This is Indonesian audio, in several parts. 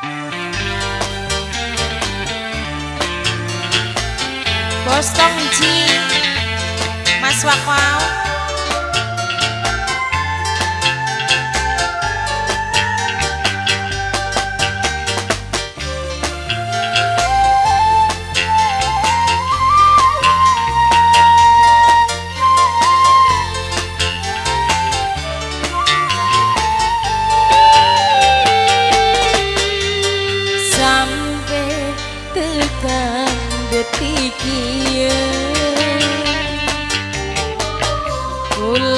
Bos Tongji Mas Wakwau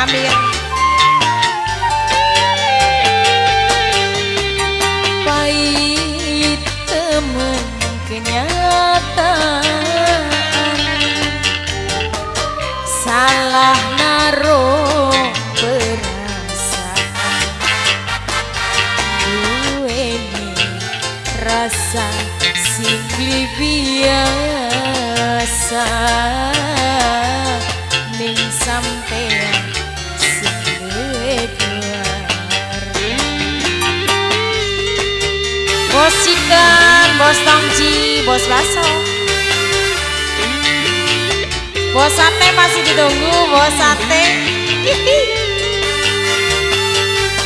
Mengambil. Pahit temen kenyataan. Salah naruh perasaan. Gue rasa sing biasa ning Bos chicken, bos tongji, bos baso. Bos sate masih ditunggu, bos sate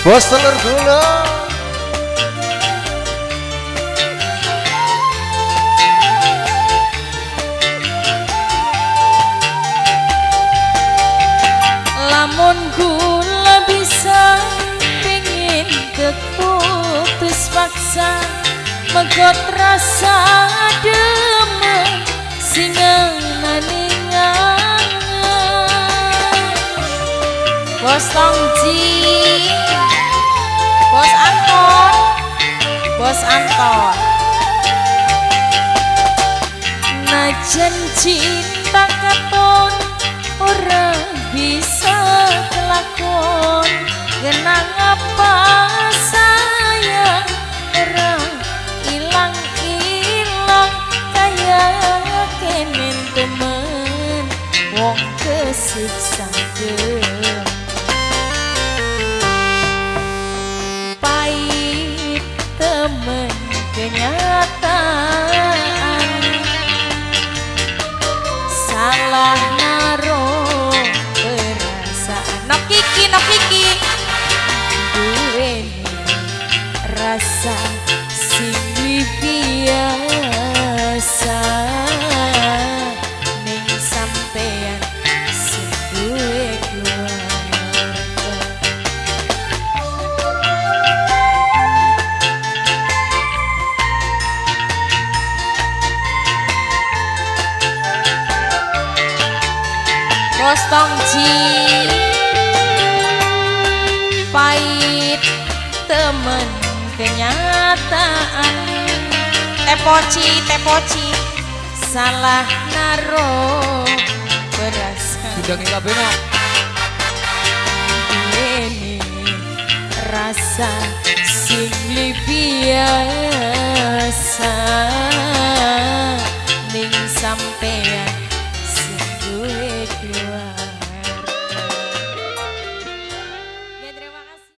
Bos telur gulung lamun kula bisa pengen keputus paksa megot rasa demen singa naningan bos tongji bos anton bos anton. Najan cinta katon orang bisa kelakon. Genang apa kesiksa gem pahit temen kenyataan. Salah naruh perasaan. No kiki no kiki duweni rasa Tongji Pahit temen kenyataan. Tepoci, tepoci Salah naro berasa Sudah nggak benar Ini rasa sing biasa. Ning sampean Zuechua.